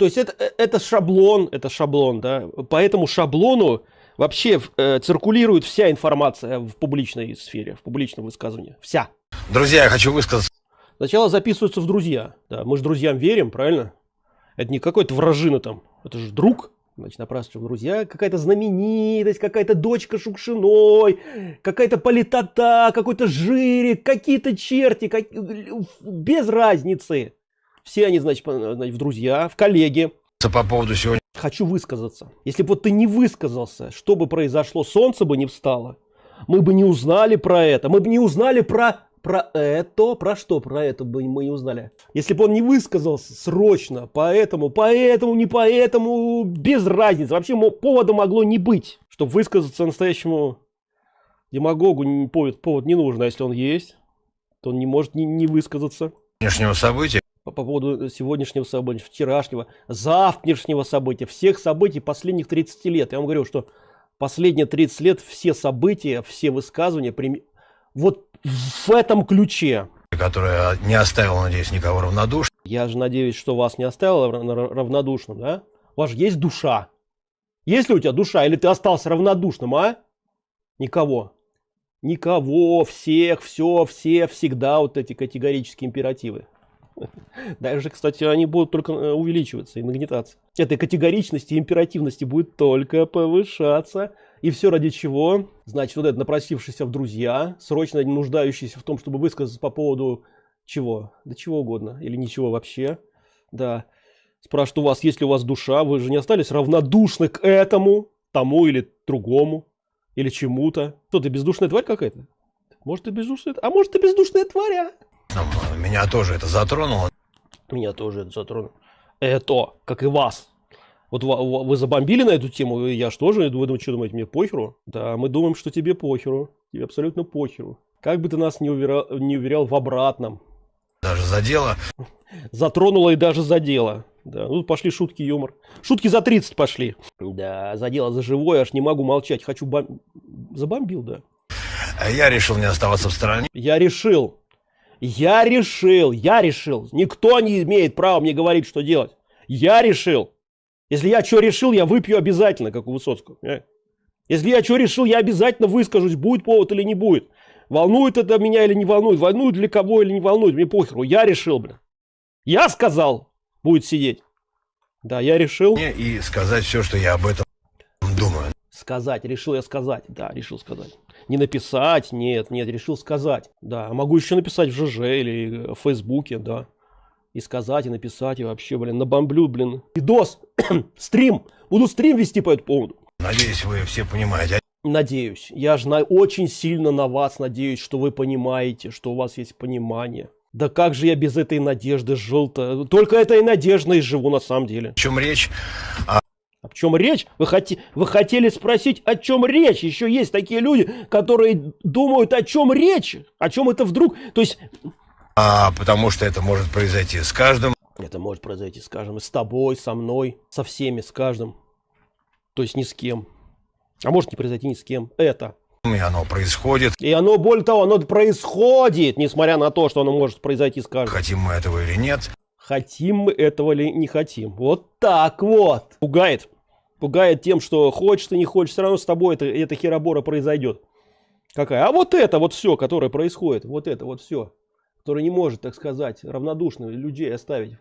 То есть это, э, это шаблон, это шаблон, да. По этому шаблону вообще э, циркулирует вся информация в публичной сфере, в публичном высказывании. Вся. Друзья, я хочу высказаться. Сначала записываются в друзья. Да, мы же друзьям верим, правильно? Это не какой-то вражина там. Это же друг. Значит, напрашиваются в друзья. Какая-то знаменитость, какая-то дочка Шукшиной, какая-то политота, какой-то жирик, какие-то черти. Как... Без разницы. Все они, значит, в друзья, в коллеги. По поводу сегодня. Хочу высказаться. Если бы вот ты не высказался, что бы произошло, солнце бы не встало. Мы бы не узнали про это. Мы бы не узнали про про это, про что про это бы мы не узнали. Если бы он не высказался срочно, поэтому, поэтому, не поэтому, без разницы. Вообще повода могло не быть, чтобы высказаться настоящему демагогу повод, повод не нужен. А если он есть, то он не может не, не высказаться. Сегодняшнего события. По, по поводу сегодняшнего события, вчерашнего, завтрашнего события, всех событий последних 30 лет. Я вам говорю, что последние 30 лет все события, все высказывания, вот в этом ключе. Которая не оставила, надеюсь, никого равнодушным. Я же надеюсь, что вас не оставила равнодушным, да? У вас же есть душа. Есть ли у тебя душа, или ты остался равнодушным, а? Никого. Никого, всех, все, все, всегда вот эти категорические императивы. Даже, кстати, они будут только э, увеличиваться и нагнетаться. Этой категоричности и императивности будет только повышаться. И все ради чего? Значит, вот этот напросившийся в друзья, срочно нуждающийся в том, чтобы высказаться по поводу чего? Да чего угодно. Или ничего вообще. Да. Спрашивают у вас, есть ли у вас душа? Вы же не остались равнодушны к этому, тому или другому, или чему-то. Кто ты, бездушная тварь какая-то? Может, ты бездушная... А может, ты бездушная тварь, а? Меня тоже это затронуло. Меня тоже это затронуло. Это, как и вас. Вот вы забомбили на эту тему, я что же, вы что думаете, мне похеру? Да, мы думаем, что тебе похеру. Тебе абсолютно похеру. Как бы ты нас не уверял, не уверял в обратном. Даже задело. Затронуло и даже задело. Да, ну пошли шутки, юмор. Шутки за 30 пошли. Да, задело за живое, аж не могу молчать. Хочу бом... Забомбил, да. Я решил не оставаться в стороне. Я решил. Я решил, я решил. Никто не имеет права мне говорить, что делать. Я решил. Если я что решил, я выпью обязательно, как у Высоцкого. Э? Если я что решил, я обязательно выскажусь, будет повод или не будет. Волнует это меня или не волнует, волнует для кого или не волнует, мне похеру. Я решил, блин. Я сказал, будет сидеть. Да, я решил. И сказать все, что я об этом думаю. Сказать, решил я сказать. Да, решил сказать. Не написать, нет, нет, решил сказать. Да, могу еще написать в ЖЖ или в Фейсбуке, да и сказать, и написать, и вообще, блин, набомблю, блин. Видос, стрим, буду стрим вести по этому поводу. Надеюсь, вы все понимаете. Надеюсь, я же на, очень сильно на вас надеюсь, что вы понимаете, что у вас есть понимание. Да как же я без этой надежды жил-то? Только этой надеждой живу на самом деле. О чем речь? А... О чем речь? Вы, хоти... вы хотели спросить, о чем речь? Еще есть такие люди, которые думают, о чем речь? О чем это вдруг? То есть а, потому что это может произойти с каждым. Это может произойти с каждым. С тобой, со мной, со всеми, с каждым. То есть ни с кем. А может не произойти ни с кем. Это. И оно происходит. И оно, более того, оно происходит, несмотря на то, что оно может произойти с каждым. Хотим мы этого или нет. Хотим мы этого или не хотим. Вот так вот. Пугает. Пугает тем, что хочешь ты не хочешь, все равно с тобой это, эта херобора произойдет. Какая? А вот это вот все, которое происходит. Вот это вот все который не может, так сказать, равнодушно людей оставить.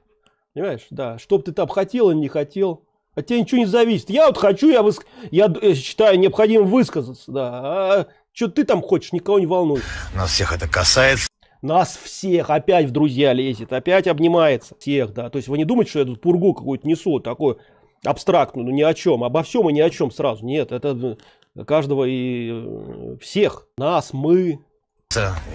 Понимаешь? Да. Чтоб ты там хотел или не хотел. От тебя ничего не зависит. Я вот хочу, я, выск... я считаю необходимым высказаться. Да. А что ты там хочешь, никого не волнует. Нас всех это касается. Нас всех опять в друзья лезет, опять обнимается. Всех, да. То есть вы не думаете, что я тут пургу какую-то несу, такую абстрактную, ну ни о чем, обо всем и ни о чем сразу. Нет, это каждого и э, всех. Нас, мы,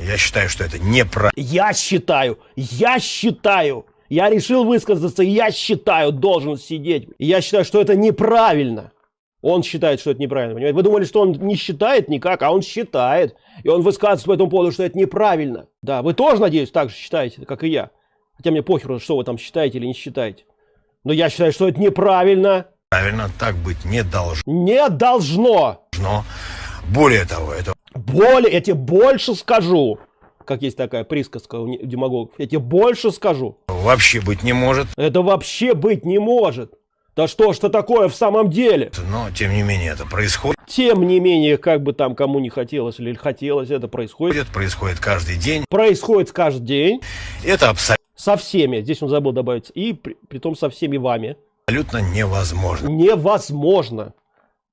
я считаю, что это неправильно. Я считаю, я считаю, я решил высказаться, я считаю, должен сидеть. я считаю, что это неправильно. Он считает, что это неправильно, понимаете? Вы думали, что он не считает никак, а он считает. И он высказывается по этому поводу, что это неправильно. Да, вы тоже, надеюсь, так же считаете, как и я. Хотя мне похеру, что вы там считаете или не считаете. Но я считаю, что это неправильно. Правильно, так быть не должно. Не должно. Должно. Более того, это более, я тебе больше скажу. как есть такая присказка у демагогов. Я тебе больше скажу. Вообще быть не может. Это вообще быть не может. Да что ж это такое в самом деле? Но, тем не менее, это происходит. Тем не менее, как бы там кому не хотелось или хотелось, это происходит. Это происходит каждый день. Происходит каждый день. Это абсолютно Со всеми. Здесь он забыл добавить. И при, том со всеми вами. невозможно. Невозможно.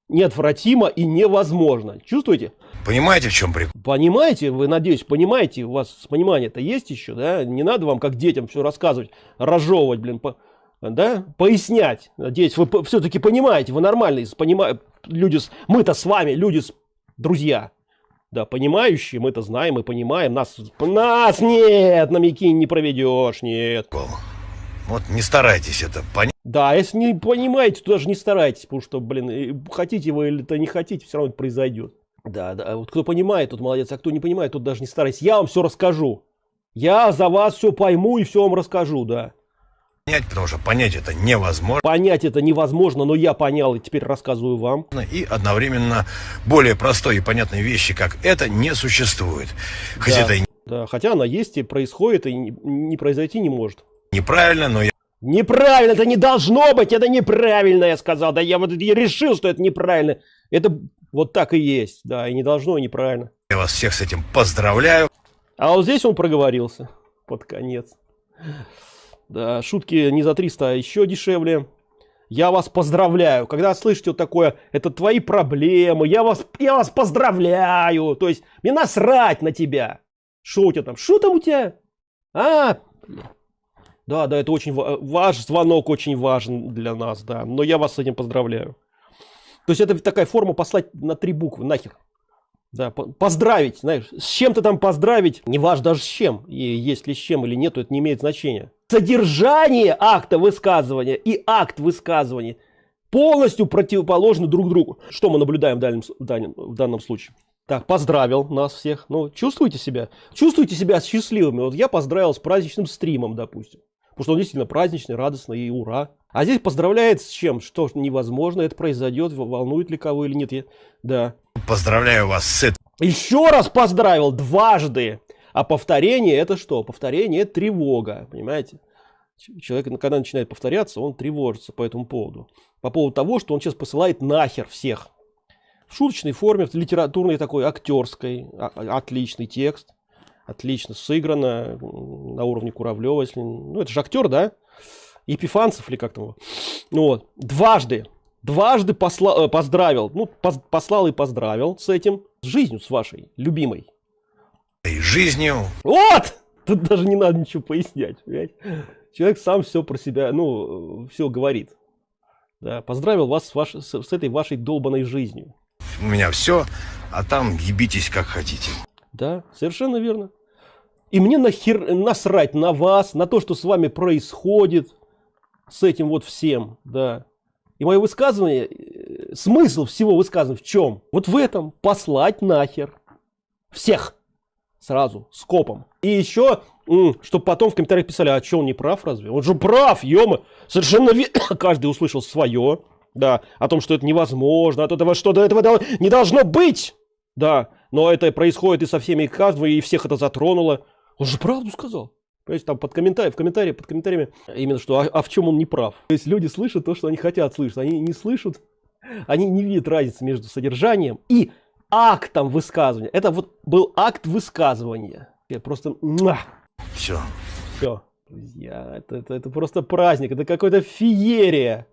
Неотвратимо и невозможно. Чувствуете? Понимаете, в чем прикол? Понимаете, вы, надеюсь, понимаете, у вас понимание-то есть еще, да? Не надо вам, как детям, все рассказывать, разжевывать, блин, по, да? Пояснять. Надеюсь, вы все-таки понимаете, вы нормальные, понима... люди, с... мы-то с вами, люди, с... друзья. Да, понимающие, мы это знаем и понимаем. Нас, нас нет, на Микине не проведешь, нет. Вот не старайтесь это понять. Да, если не понимаете, то даже не старайтесь, потому что, блин, хотите вы или то не хотите, все равно это произойдет. Да, да, вот кто понимает, тот молодец, а кто не понимает, тот даже не старайся. Я вам все расскажу. Я за вас все пойму и все вам расскажу, да. Понять, потому что понять это невозможно. Понять это невозможно, но я понял и теперь рассказываю вам. И одновременно более простой и понятной вещи, как это, не существует. Хоть да, это и... да, хотя она есть и происходит, и не, не произойти не может. Неправильно, но я... Неправильно, это не должно быть, это неправильно, я сказал. Да я вот я решил, что это неправильно. Это вот так и есть, да, и не должно, и неправильно. Я вас всех с этим поздравляю. А вот здесь он проговорился под конец. Шутки не за 300, а еще дешевле. Я вас поздравляю. Когда слышите вот такое, это твои проблемы, я вас, я вас поздравляю. То есть, мне насрать на тебя. Что у тебя там? Что там у тебя? А, да, да, это очень ваш звонок очень важен для нас, да. Но я вас с этим поздравляю. То есть это такая форма послать на три буквы, нахер. Да, поздравить, знаешь, с чем-то там поздравить, не важно даже с чем, и есть ли с чем или нет, это не имеет значения. Содержание акта высказывания и акт высказывания полностью противоположны друг другу. Что мы наблюдаем в, дальнем, в, данном, в данном случае? Так, поздравил нас всех. Ну, чувствуете себя? Чувствуете себя счастливыми? Вот я поздравил с праздничным стримом, допустим. Потому что он действительно праздничный, радостный и ура. А здесь поздравляет с чем? Что невозможно, это произойдет, волнует ли кого или нет. Да. Поздравляю вас с этим. Еще раз поздравил, дважды. А повторение это что? Повторение это тревога, понимаете? Человек, когда начинает повторяться, он тревожится по этому поводу. По поводу того, что он сейчас посылает нахер всех. В шуточной форме, в литературной такой, актерской, а, отличный текст. Отлично сыграно, на уровне Куравлева. Если, ну, это же актер, да? Епифанцев или как там. Ну, вот. Дважды. Дважды посла, э, поздравил. Ну, поз, послал и поздравил с этим. С жизнью с вашей, любимой. И жизнью. Вот! Тут даже не надо ничего пояснять. Понимаете? Человек сам все про себя, ну, все говорит. Да, поздравил вас с, ваш, с, с этой вашей долбанной жизнью. У меня все, а там ебитесь как хотите. Да, совершенно верно. И мне нахер насрать на вас, на то, что с вами происходит с этим вот всем, да. И мое высказывание, э, смысл всего высказывания в чем? Вот в этом, послать нахер всех сразу, скопом. И еще, чтобы потом в комментариях писали, а что он не прав разве? Он же прав, ё совершенно каждый услышал свое, да, о том, что это невозможно, от этого что до этого не должно быть, да, но это происходит и со всеми и каждым, и всех это затронуло. Он же правду сказал. Понимаете, там под комментарий, в комментарии, под комментариями именно что, а, а в чем он не прав. То есть люди слышат то, что они хотят слышать. Они не слышат, они не видят разницы между содержанием и актом высказывания. Это вот был акт высказывания. Я просто... Все. Все. Друзья, это, это, это просто праздник, это какая-то феерия.